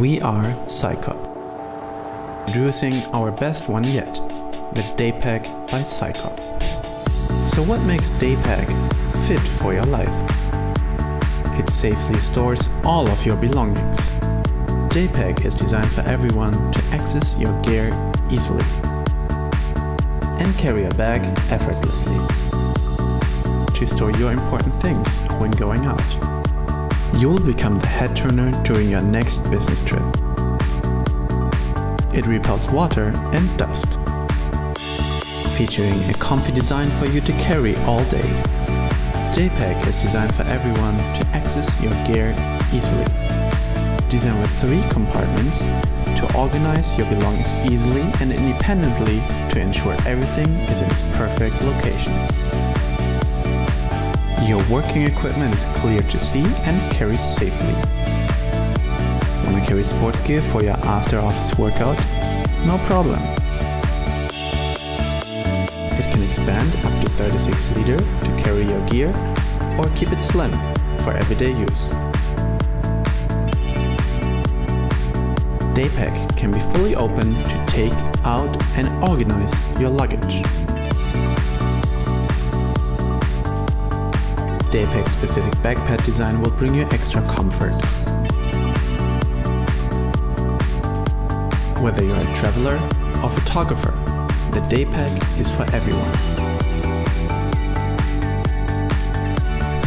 We are Psychop. Introducing our best one yet, the Daypack by Psychop. So what makes Daypack fit for your life? It safely stores all of your belongings. Daypack is designed for everyone to access your gear easily and carry a bag effortlessly to store your important things when going out. You'll become the head turner during your next business trip. It repels water and dust, featuring a comfy design for you to carry all day. Daypack is designed for everyone to access your gear easily. Designed with three compartments to organize your belongings easily and independently to ensure everything is in its perfect location. Your working equipment is clear to see and carry safely. Wanna carry sports gear for your after office workout? No problem. It can expand up to 36 liter to carry your gear or keep it slim for everyday use. Daypack can be fully open to take out and organize your luggage. Daypack specific backpack design will bring you extra comfort. Whether you're a traveler or photographer, the Daypack is for everyone.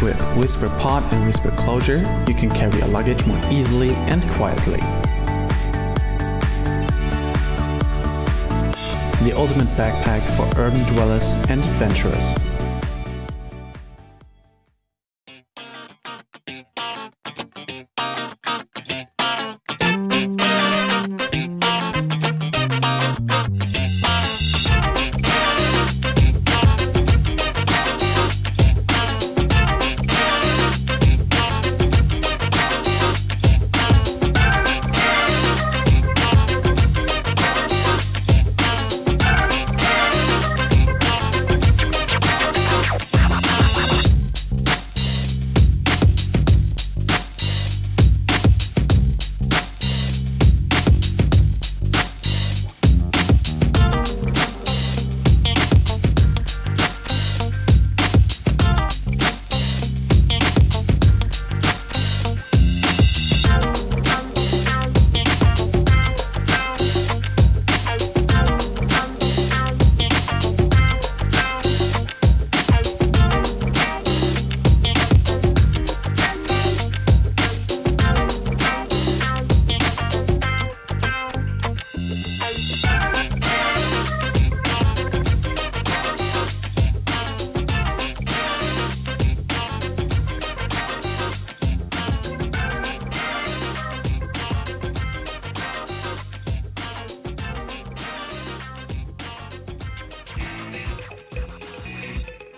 With Whisper Pod and Whisper Closure, you can carry your luggage more easily and quietly. The ultimate backpack for urban dwellers and adventurers.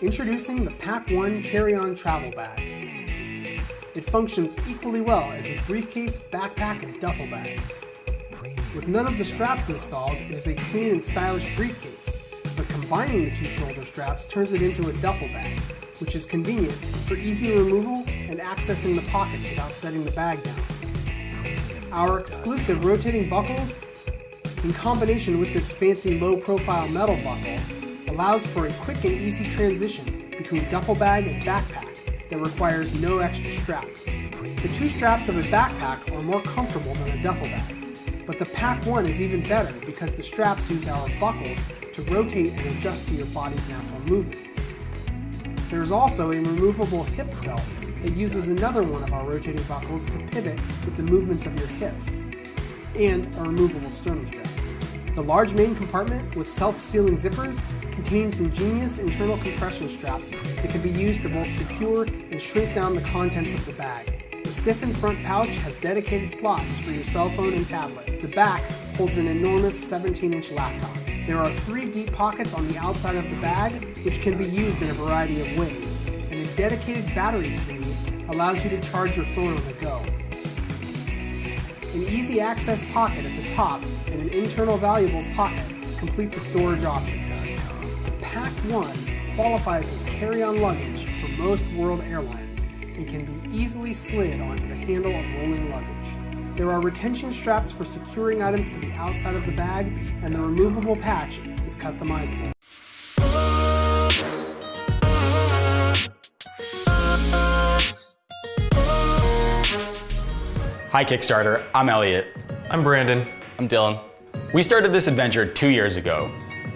Introducing the Pack One Carry-On Travel Bag. It functions equally well as a briefcase, backpack, and duffel bag. With none of the straps installed, it is a clean and stylish briefcase, but combining the two shoulder straps turns it into a duffel bag, which is convenient for easy removal and accessing the pockets without setting the bag down. Our exclusive rotating buckles, in combination with this fancy low-profile metal buckle, allows for a quick and easy transition between duffel bag and backpack that requires no extra straps. The two straps of a backpack are more comfortable than a duffel bag, but the Pack 1 is even better because the straps use our buckles to rotate and adjust to your body's natural movements. There is also a removable hip belt that uses another one of our rotating buckles to pivot with the movements of your hips, and a removable sternum strap. The large main compartment with self-sealing zippers contains ingenious internal compression straps that can be used to both secure and shrink down the contents of the bag. The stiffened front pouch has dedicated slots for your cell phone and tablet. The back holds an enormous 17-inch laptop. There are three deep pockets on the outside of the bag, which can be used in a variety of ways, and a dedicated battery sleeve allows you to charge your phone on the go. An easy access pocket at the top and an internal valuables pocket complete the storage options. Pack 1 qualifies as carry-on luggage for most world airlines and can be easily slid onto the handle of rolling luggage. There are retention straps for securing items to the outside of the bag, and the removable patch is customizable. Hi Kickstarter, I'm Elliot. I'm Brandon. I'm Dylan. We started this adventure two years ago.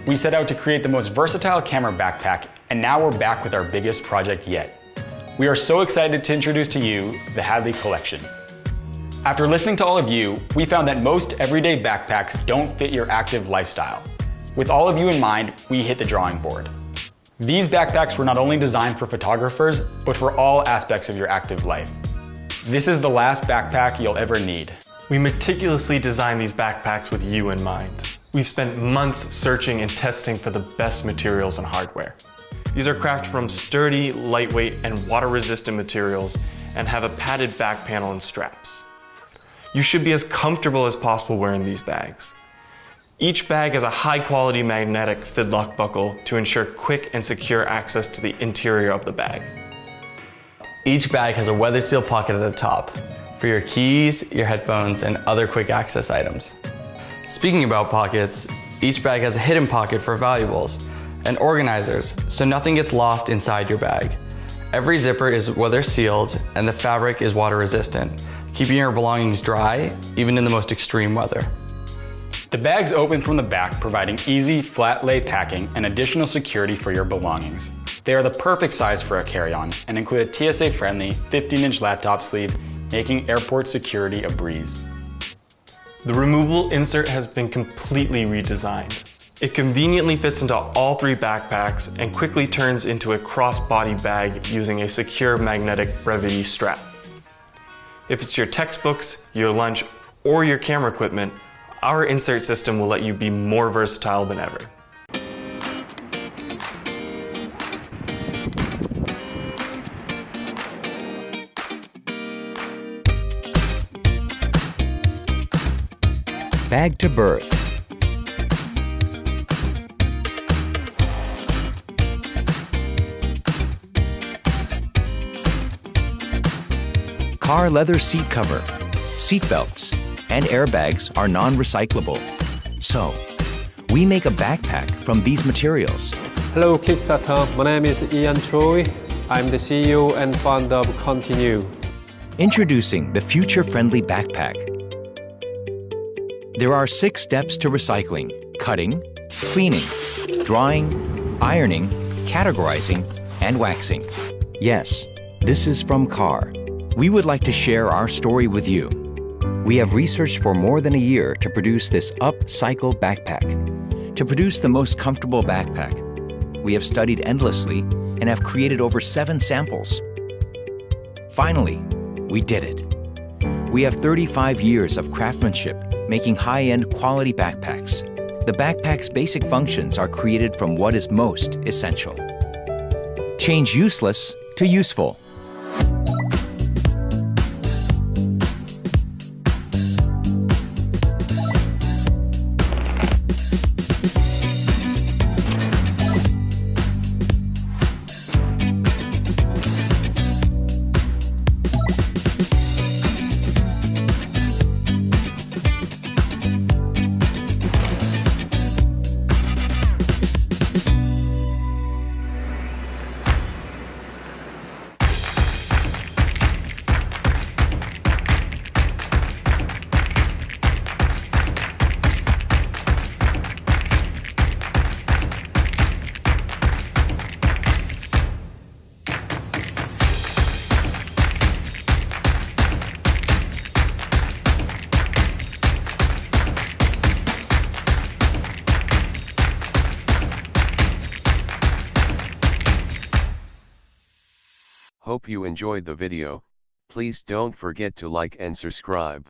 We set out to create the most versatile camera backpack, and now we're back with our biggest project yet. We are so excited to introduce to you the Hadley Collection. After listening to all of you, we found that most everyday backpacks don't fit your active lifestyle. With all of you in mind, we hit the drawing board. These backpacks were not only designed for photographers, but for all aspects of your active life. This is the last backpack you'll ever need. We meticulously designed these backpacks with you in mind. We've spent months searching and testing for the best materials and hardware. These are crafted from sturdy, lightweight, and water-resistant materials and have a padded back panel and straps. You should be as comfortable as possible wearing these bags. Each bag has a high quality magnetic fidlock buckle to ensure quick and secure access to the interior of the bag. Each bag has a weather seal pocket at the top for your keys, your headphones, and other quick access items. Speaking about pockets, each bag has a hidden pocket for valuables and organizers so nothing gets lost inside your bag. Every zipper is weather sealed and the fabric is water resistant, keeping your belongings dry even in the most extreme weather. The bags open from the back, providing easy, flat lay packing and additional security for your belongings. They are the perfect size for a carry-on and include a TSA-friendly 15-inch laptop sleeve, making airport security a breeze. The removable insert has been completely redesigned. It conveniently fits into all three backpacks and quickly turns into a cross-body bag using a secure magnetic brevity strap. If it's your textbooks, your lunch, or your camera equipment, our insert system will let you be more versatile than ever. Bag to Birth Car leather seat cover, seat belts, and airbags are non-recyclable. So, we make a backpack from these materials. Hello Kickstarter, my name is Ian Choi. I'm the CEO and founder of Continew. Introducing the future-friendly backpack. There are six steps to recycling. Cutting, cleaning, drying, ironing, categorizing, and waxing. Yes, this is from CAR. We would like to share our story with you. We have researched for more than a year to produce this upcycle backpack. To produce the most comfortable backpack, we have studied endlessly and have created over seven samples. Finally, we did it. We have 35 years of craftsmanship making high-end quality backpacks. The backpack's basic functions are created from what is most essential. Change useless to useful. Hope you enjoyed the video, please don't forget to like and subscribe.